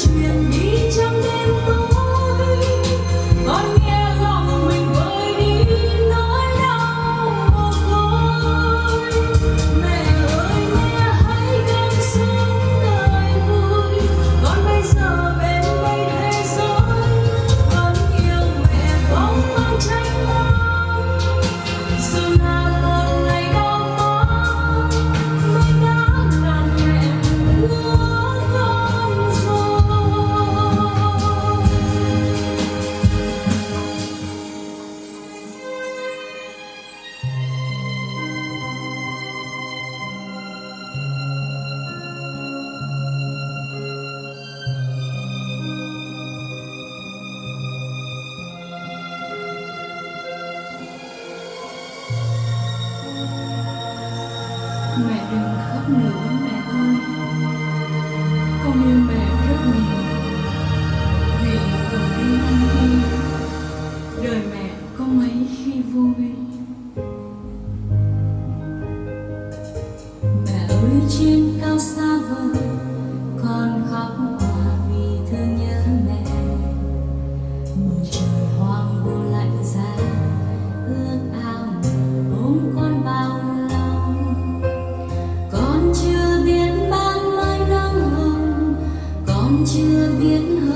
chuyên mẹ đừng khóc nữa mẹ ơi. Con yêu mẹ rất nhiều. Vì cùng đi đời mẹ có mấy khi vui mẹ ơi, trên cao xa vời chưa biết hơn